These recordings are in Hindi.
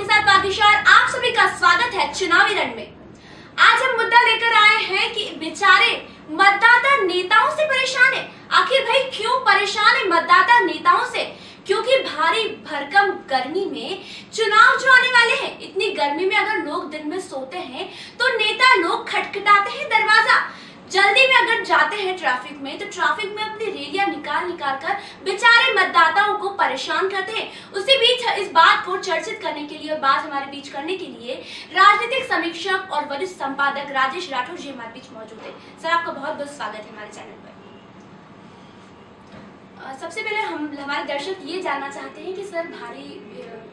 आपके साथ बागिशा और आप सभी का स्वागत है चुनावी रण में। आज हम मुद्दा लेकर आए हैं कि बेचारे मतदाता नेताओं से परेशान है। आखिर भाई, क्यों परेशान है मतदाता नेताओं से? क्योंकि भारी भरकम गर्मी में चुनाव जो आने वाले हैं, इतनी गर्मी में अगर लोग दिन में सोते हैं तो नेता लोग खटखटाते हैं दरवाज़ा। जल्दी में अगर जाते हैं ट्रैफ़िक में तो ट्रैफ़िक में अपनी रैलियाँ निकाल निकाल कर बेचारे मतदाताओं को परेशान करते हैं। उसी बीच इस बात को चर्चित करने के लिए और बात हमारे बीच करने के लिए राजनीतिक समीक्षक और वरिष्ठ संपादक राजेश राठौर जी हमारे बीच मौजूद है। सर, आपका बहुत बहुत स्वागत है हमारे चैनल पर। सबसे पहले हम, हमारे दर्शक ये जानना चाहते हैं कि सर, भारी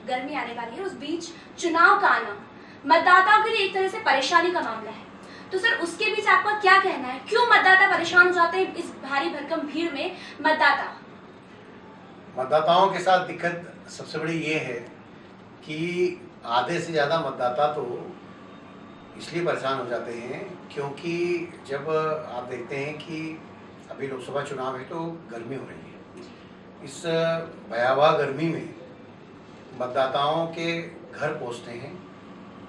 गर्मी आने वाली है। उस बीच चुनाव का आना, मतदाताओं के लिए एक तरह से परेशानी का मामला है। तो सर, उसके बीच आपका क्या कहना है? क्यों मतदाता परेशान हो जाते हैं इस भारी भरकम भीड़ में मतदाता? मतदाताओं के साथ दिक्कत सबसे बड़ी ये है कि आधे से ज़्यादा मतदाता तो इसलिए परेशान हो जाते हैं क्योंकि जब आप देखते हैं कि अभी लोकसभा चुनाव है तो गर्मी हो रही है। इस भयावह गर्मी में मतदाताओं के घर पहुँचते हैं।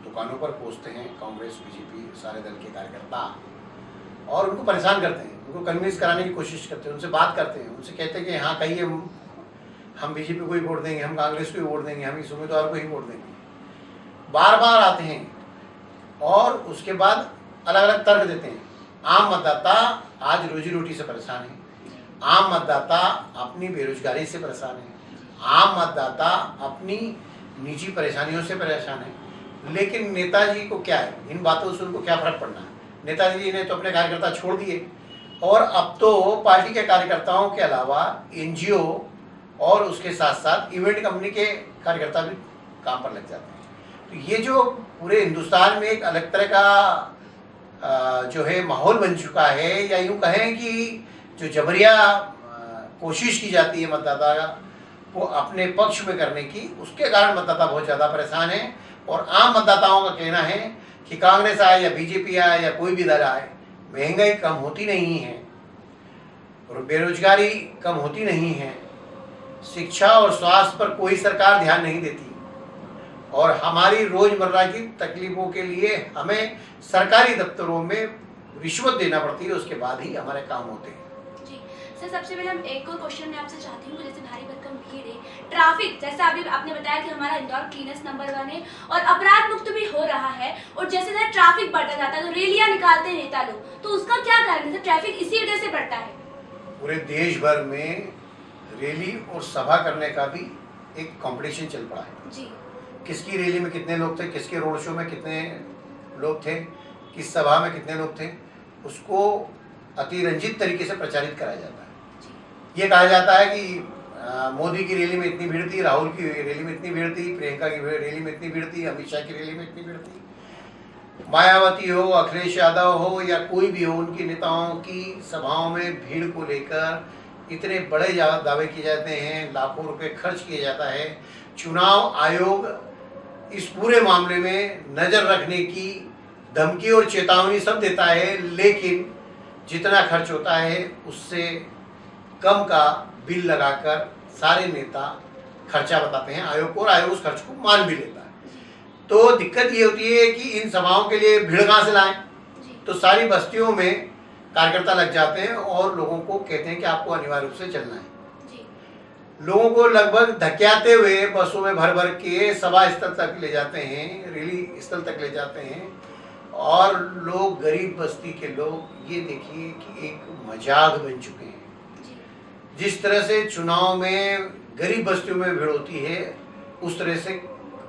दुकानों पर पहुँचते हैं, कांग्रेस, बीजेपी, सारे दल के कार्यकर्ता। और उनको परेशान करते हैं, उनको कन्विंस कराने की कोशिश करते हैं, उनसे बात करते हैं, उनसे कहते हैं कि हाँ कहिए, हम हम बीजेपी को ही वोट देंगे, हम कांग्रेस को ही वोट देंगे, हम इस उम्मीदवार को ही वोट देंगे। बार बार आते हैं और उसके बाद अलग अलग तर्क देते हैं। आम मतदाता आज रोजी रोटी से परेशान है। आम मतदाता अपनी बेरोजगारी से परेशान है। आम मतदाता अपनी निजी परेशानियों से परेशान है। लेकिन नेताजी को क्या है? इन बातों से उनको क्या फ़र्क पड़ना है? नेताजी जी ने तो अपने कार्यकर्ता छोड़ दिए। और अब तो पार्टी के कार्यकर्ताओं के अलावा एनजीओ और उसके साथ साथ इवेंट कंपनी के कार्यकर्ता भी काम पर लग जाते हैं। तो ये जो पूरे हिंदुस्तान में एक अलग तरह का जो है माहौल बन चुका है या यूँ कहें कि जो जबरिया कोशिश की जाती है मतदाता को अपने पक्ष में करने की, उसके कारण मतदाता बहुत ज़्यादा परेशान है। और आम मतदाताओं का कहना है कि कांग्रेस आए या बीजेपी आए या कोई भी दल आए, महँगाई कम होती नहीं है और बेरोजगारी कम होती नहीं है। शिक्षा और स्वास्थ्य पर कोई सरकार ध्यान नहीं देती। और हमारी रोज़मर्रा की तकलीफों के लिए हमें सरकारी दफ्तरों में रिश्वत देना पड़ती है, उसके बाद ही हमारे काम होते हैं। जी, सर, सबसे पहले हम एक और क्वेश्चन मैं आपसे चाहती हूँ, जैसे भारी भरकम भीड़ है। ट्रैफ़िक जैसे अभी आपने बताया कि हमारा इंदौर क्लीनेस्ट नंबर वन है और अपराध मुक्त भी हो रहा है और जैसे जैसे ट्रैफ़िक बढ़ता जाता है तो रैलियाँ निकालते हैं नेता लोग। तो उसका क्या कारण है? ट्रैफ़िक इसी वजह से बढ़ता है। पूरे देश भर में रैली और सभा करने का भी एक कंपटीशन चल पड़ा है। जी। किसकी रैली में कितने लोग थे किसके रोड शो में कितने लोग थे किस सभा में कितने लोग थे उसको अतिरंजित तरीके से प्रचारित कराया जाता है। ये कहा जाता है कि मोदी की रैली में इतनी भीड़ थी, राहुल की रैली में इतनी भीड़ थी, प्रियंका की रैली में इतनी भीड़ थी, अमित शाह की रैली में इतनी भीड़ थी। मायावती हो, अखिलेश यादव हो, या कोई भी हो, उनके नेताओं की सभाओं में भीड़ को लेकर इतने बड़े दावे किए जाते हैं, लाखों रुपए खर्च किया जाता है। चुनाव आयोग इस पूरे मामले में नज़र रखने की धमकी और चेतावनी सब देता है, लेकिन जितना खर्च होता है, उससे कम का बिल लगाकर सारे नेता खर्चा बताते हैं आयोग को और आयोग उस खर्च को मान भी लेता है। तो दिक्कत ये होती है कि इन सभाओं के लिए भीड़ कहाँ से लाएँ? तो सारी बस्तियों में कार्यकर्ता लग जाते हैं और लोगों को कहते हैं कि आपको अनिवार्य रूप से चलना है। लोगों को लगभग धक्याते हुए बसों में भर भर के सभा स्थल तक ले जाते हैं रैली स्थल तक ले जाते हैं। और लोग गरीब बस्ती के लोग ये देखिए कि एक मज़ाक बन चुके हैं। जिस तरह से चुनाव में गरीब बस्तियों में भीड़ होती है उस तरह से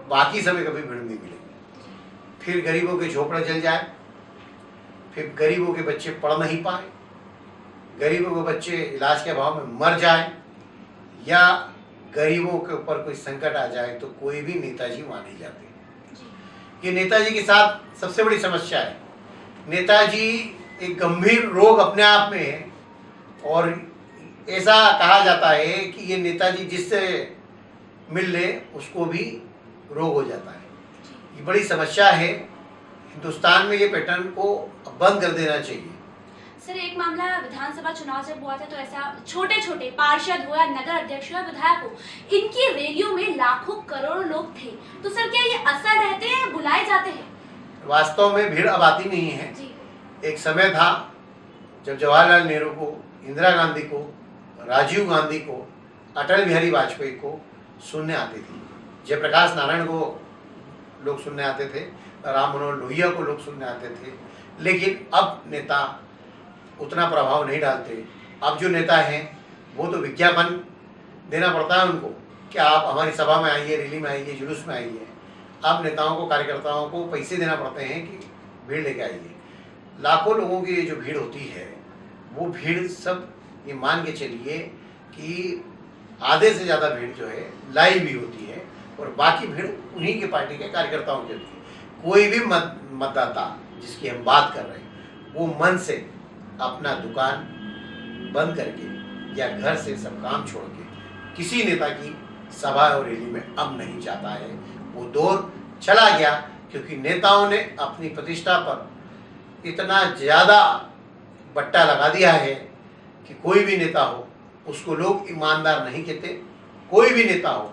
बाकी समय कभी भीड़ नहीं मिलेगी। फिर गरीबों के झोपड़े जल जाए फिर गरीबों के बच्चे पढ़ नहीं पाए गरीबों के बच्चे इलाज के अभाव में मर जाए या गरीबों के ऊपर कोई संकट आ जाए तो कोई भी नेताजी वहाँ नहीं जाते। ये नेताजी के साथ सबसे बड़ी समस्या है। नेताजी एक गंभीर रोग अपने आप में है और ऐसा कहा जाता है कि ये नेताजी जिससे मिल ले उसको भी रोग हो जाता है। ये बड़ी समस्या है। हिंदुस्तान में ये पैटर्न को बंद कर देना चाहिए। सर एक मामला विधानसभा चुनाव जब हुआ था तो ऐसा छोटे छोटे पार्षद हो या नगर अध्यक्ष या विधायक हो इनकी रैलियों में लाखों करोड़ों लोग थे। तो सर क्या ये असर रहते हैं बुलाए जाते हैं? वास्तव में भीड़ अब आती नहीं है। जी। एक समय था जब जवाहरलाल नेहरू को इंदिरा गांधी को राजीव गांधी को, अटल बिहारी वाजपेयी को सुनने आती थी। जयप्रकाश नारायण को लोग सुनने आते थे, राम मनोहर लोहिया को लोग सुनने आते थे। लेकिन अब नेता उतना प्रभाव नहीं डालते। अब जो नेता हैं, वो तो विज्ञापन देना पड़ता है उनको कि आप हमारी सभा में आइए, रैली में आइए, जुलूस में आइए। अब नेताओं को, कार्यकर्ताओं को पैसे देना पड़ते हैं कि भीड़ लेके आइए। लाखों लोगों की जो भीड़ होती है, वो भीड़ सब ये मान के चलिए कि आधे से ज़्यादा भीड़ जो है लाइव भी होती है और बाकी भीड़ उन्हीं के पार्टी के कार्यकर्ताओं की है। कोई भी मत, मतदाता जिसकी हम बात कर रहे हैं, वो मन से अपना दुकान बंद करके या घर से सब काम छोड़ के किसी नेता की सभा और रैली में अब नहीं जाता है। वो दौर चला गया क्योंकि नेताओं ने अपनी प्रतिष्ठा पर इतना ज़्यादा बट्टा लगा दिया है कि कोई भी नेता हो, उसको लोग ईमानदार नहीं कहते। कोई भी नेता हो,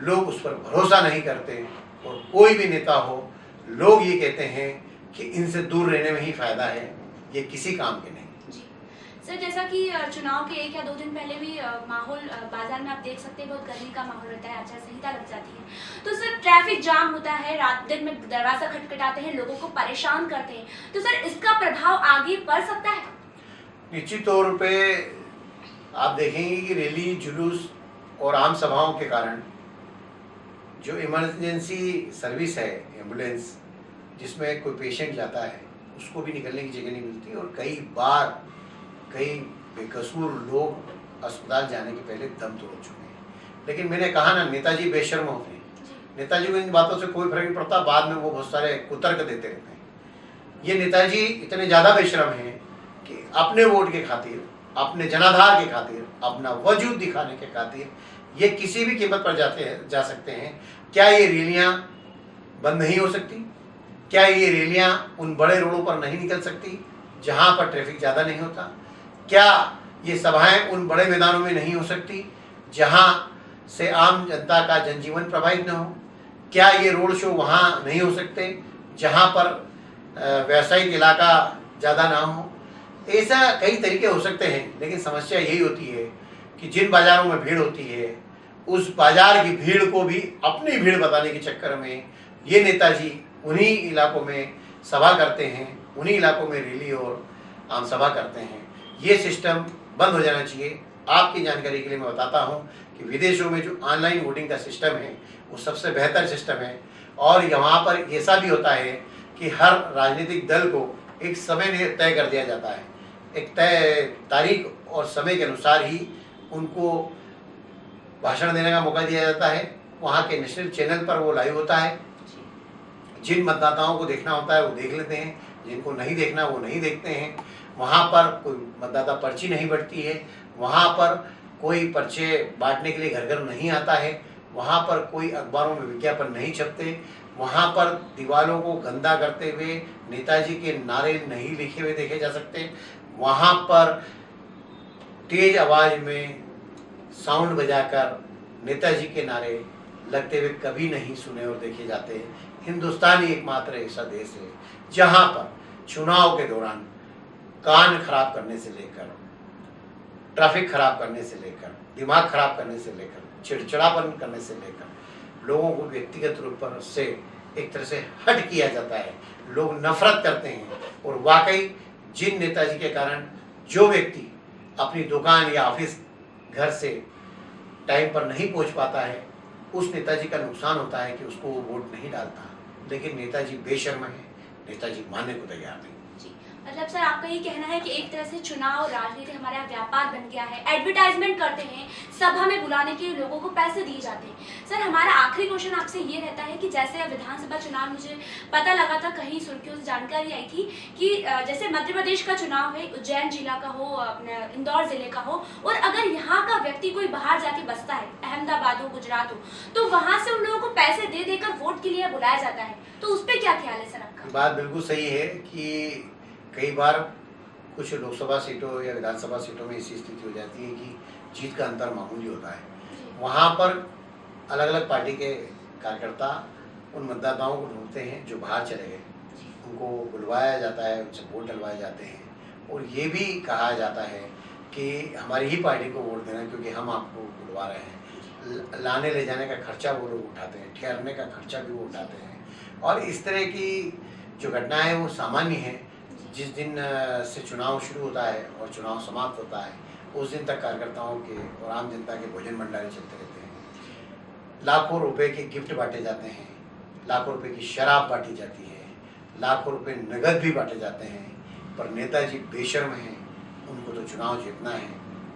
लोग उस पर भरोसा नहीं करते। और कोई भी नेता हो, लोग ये कहते हैं कि इनसे दूर रहने में ही फ़ायदा है, ये किसी काम के नहीं। सर, जैसा कि चुनाव के एक या दो दिन पहले भी माहौल बाज़ार में आप देख सकते हैं, बहुत गर्मी का माहौल रहता है आचार संहिता लग जाती है। तो सर, ट्रैफ़िक जाम होता है, रात दिन में दरवाज़ा खटखटाते हैं, लोगों को परेशान करते हैं। तो सर, इसका प्रभाव आगे पड़ सकता है? निश्चित तौर पे आप देखेंगे कि रैली जुलूस और आम सभाओं के कारण जो इमरजेंसी सर्विस है एंबुलेंस जिसमें कोई पेशेंट जाता है उसको भी निकलने की जगह नहीं मिलती और कई बार कई बेकसूर लोग अस्पताल जाने के पहले दम तोड़ चुके हैं। लेकिन मैंने कहा ना नेताजी बेशर्म होते हैं। नेताजी को इन बातों से कोई फ़र्क नहीं पड़ता बाद में वो बहुत सारे कुतर्क देते रहते हैं। ये नेताजी इतने ज़्यादा बेशरम हैं कि, अपने वोट के खातिर, अपने जनाधार के खातिर, अपना वजूद दिखाने के खातिर, ये किसी भी कीमत पर जाते हैं, जा सकते हैं। क्या ये रैलियाँ बंद नहीं हो सकती? क्या ये रैलियाँ उन बड़े रोडों पर नहीं निकल सकती, जहाँ पर ट्रैफ़िक ज़्यादा नहीं होता? क्या ये सभाएँ उन बड़े मैदानों में नहीं हो सकती, जहाँ से आम जनता का जनजीवन प्रभावित न हो? क्या ये रोड शो वहाँ नहीं हो सकते, जहाँ पर व्यावसायिक इलाका ज़्यादा ना हो? ऐसा कई तरीके हो सकते हैं, लेकिन समस्या यही होती है कि जिन बाज़ारों में भीड़ होती है, उस बाज़ार की भीड़ को भी अपनी भीड़ बताने के चक्कर में ये नेताजी उन्हीं इलाकों में सभा करते हैं, उन्हीं इलाकों में रैली और आम सभा करते हैं। ये सिस्टम बंद हो जाना चाहिए। आपकी जानकारी के लिए मैं बताता हूँ कि विदेशों में जो ऑनलाइन वोटिंग का सिस्टम है, वो सबसे बेहतर सिस्टम है। और यहाँ पर ऐसा भी होता है कि हर राजनीतिक दल को एक समय तय कर दिया जाता है। एक तय तारीख और समय के अनुसार ही उनको भाषण देने का मौका दिया जाता है। वहाँ के नेशनल चैनल पर वो लाइव होता है। जिन मतदाताओं को देखना होता है वो देख लेते हैं। जिनको नहीं देखना वो नहीं देखते हैं। वहाँ पर कोई मतदाता पर्ची नहीं बढ़ती है। वहाँ पर कोई पर्चे बांटने के लिए घर घर नहीं आता है। वहाँ पर कोई अखबारों में विज्ञापन नहीं छपते। वहाँ पर दीवारों को गंदा करते हुए नेताजी के नारे नहीं लिखे हुए देखे जा सकते। वहाँ पर तेज आवाज़ में साउंड बजाकर नेताजी के नारे लगते हुए कभी नहीं सुने और देखे जाते। हिंदुस्तान ही एकमात्र ऐसा देश है, जहाँ पर चुनाव के दौरान कान खराब करने से लेकर, ट्रैफ़िक खराब करने से लेकर, दिमाग खराब करने से लेकर, चिड़चिड़ापन करने से लेकर, लोगों को व्यक्तिगत रूप पर से एक तरह से हट किया जाता है। लोग नफरत करते हैं और वाकई जिन नेताजी के कारण जो व्यक्ति अपनी दुकान या ऑफ़िस घर से टाइम पर नहीं पहुँच पाता है, उस नेताजी का नुकसान होता है कि उसको वो वोट नहीं डालता। लेकिन नेताजी बेशर्म है, नेताजी मानने को तैयार नहीं। मतलब सर, आपका ये कहना है कि एक तरह से चुनाव राजनीति हमारा व्यापार बन गया है। एडवर्टाइजमेंट करते हैं सभा में बुलाने के लिए लोगों को पैसे दिए जाते हैं। सर, हमारा आखिरी क्वेश्चन आपसे ये रहता है कि जैसे विधानसभा चुनाव, मुझे पता लगा था कहीं सुर्खियों से जानकारी आई थी कि जैसे मध्य प्रदेश का चुनाव है, उज्जैन जिला का हो, अपने इंदौर ज़िले का हो, और अगर यहाँ का व्यक्ति कोई बाहर जाके बसता है, अहमदाबाद हो, गुजरात हो तो वहाँ से उन लोगों को पैसे दे देकर वोट के लिए बुलाया जाता है। तो उस पर क्या ख्याल है सर आपका? बात बिल्कुल सही है कि कई बार कुछ लोकसभा सीटों या विधानसभा सीटों में ऐसी स्थिति हो जाती है कि जीत का अंतर मामूली होता है। वहाँ पर अलग अलग पार्टी के कार्यकर्ता उन मतदाताओं को ढूंढते हैं जो बाहर चले गए। उनको बुलवाया जाता है उनसे वोट डलवाए जाते हैं। और ये भी कहा जाता है कि हमारी ही पार्टी को वोट देना क्योंकि हम आपको बुलवा रहे हैं। लाने ले जाने का खर्चा वो लोग उठाते हैं ठहरने का खर्चा भी वो उठाते हैं। और इस तरह की जो घटनाएँ वो सामान्य है जिस दिन से चुनाव शुरू होता है और चुनाव समाप्त होता है उस दिन तक कार्यकर्ताओं के और आम जनता के भोजन भंडारे चलते रहते हैं। लाखों रुपए के गिफ्ट बांटे जाते हैं लाखों रुपए की शराब बांटी जाती है लाखों रुपए नगद भी बांटे जाते हैं पर नेताजी बेशर्म हैं उनको तो चुनाव जीतना है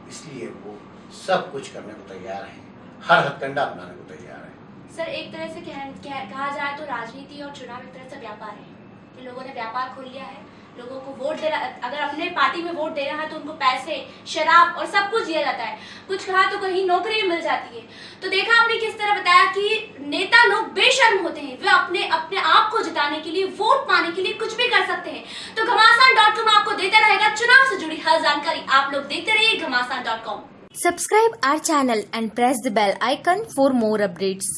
इसलिए वो सब कुछ करने को तैयार हैं हर हथकंडा अपनाने को तैयार हैं। सर एक तरह से कह, कह, कहा जाए तो राजनीति और चुनाव एक तरह से व्यापार है लोगों ने व्यापार खोल लिया है लोगों को वोट देना, अगर अपने पार्टी में वोट देना है तो उनको पैसे, शराब और सब कुछ दिया जाता है। कुछ कहा तो कहीं नौकरी मिल जाती है। तो देखा आपने किस तरह बताया कि नेता लोग बेशर्म होते हैं। वे अपने अपने आप को जिताने के लिए, वोट पाने के लिए कुछ भी कर सकते हैं। तो घमासान डॉट कॉम आपको देता रहेगा चुनाव से जुड़ी हर जानकारी। आप लोग देखते रहिए Ghamasan dot com. Channel and press the bell icon for more updates.